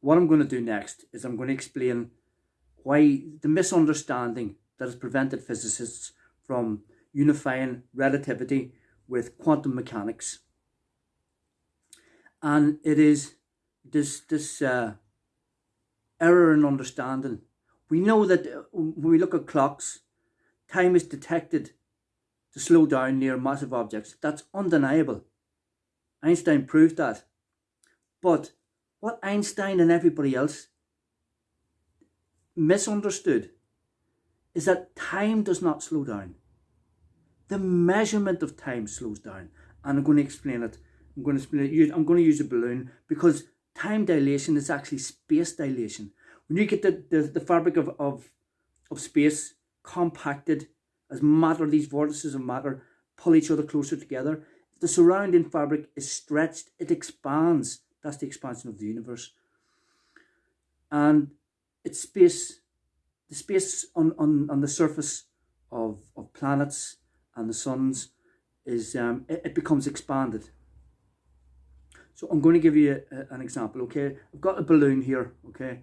what I'm going to do next is I'm going to explain why the misunderstanding that has prevented physicists from unifying relativity with quantum mechanics. And it is this, this uh, error in understanding. We know that uh, when we look at clocks, time is detected to slow down near massive objects. That's undeniable. Einstein proved that. But what Einstein and everybody else misunderstood is that time does not slow down. The measurement of time slows down. And I'm going to explain it. I'm going to explain. I'm going to use a balloon because time dilation is actually space dilation. When you get the, the, the fabric of, of, of space compacted as matter, these vortices of matter pull each other closer together, the surrounding fabric is stretched, it expands. That's the expansion of the universe. And it's space, the space on, on, on the surface of, of planets and the suns is, um, it, it becomes expanded. So I'm going to give you a, a, an example, okay? I've got a balloon here, okay?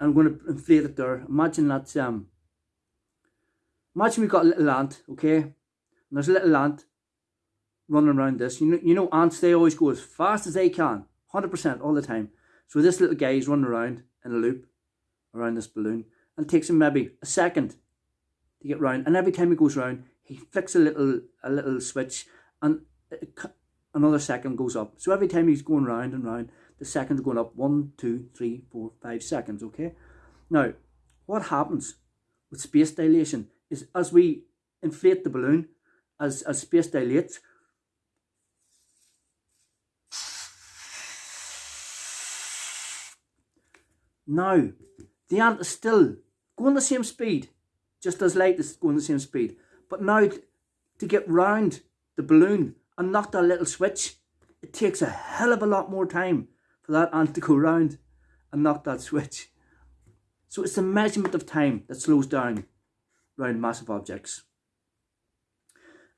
I'm going to inflate it there. Imagine that's, um, imagine we've got a little ant, okay? And there's a little ant running around this. You know, you know ants, they always go as fast as they can, 100% all the time. So this little guy is running around in a loop around this balloon and takes him maybe a second to get round. And every time he goes round, he flicks a little a little switch and another second goes up. So every time he's going round and round, the seconds going up one, two, three, four, five seconds, okay? Now, what happens with space dilation is as we inflate the balloon, as, as space dilates, Now, the ant is still going the same speed, just as light is going the same speed. But now, to get round the balloon and knock that little switch, it takes a hell of a lot more time for that ant to go round and knock that switch. So it's the measurement of time that slows down around massive objects.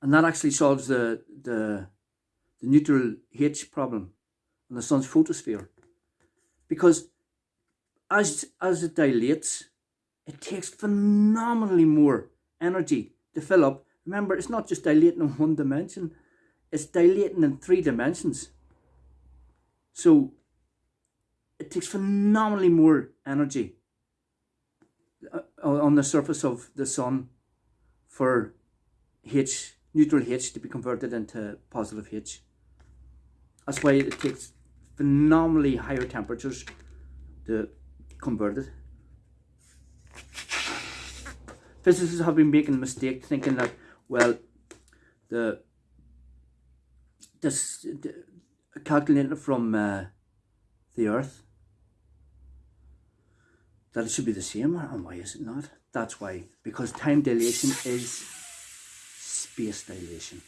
And that actually solves the, the, the neutral H problem in the sun's photosphere. Because as, as it dilates, it takes phenomenally more energy to fill up. Remember, it's not just dilating in one dimension, it's dilating in three dimensions. So it takes phenomenally more energy uh, on the surface of the sun for H, neutral H to be converted into positive H. That's why it takes phenomenally higher temperatures to converted. Physicists have been making a mistake thinking that, well, the this the, calculated from uh, the Earth, that it should be the same, and why is it not? That's why, because time dilation is space dilation.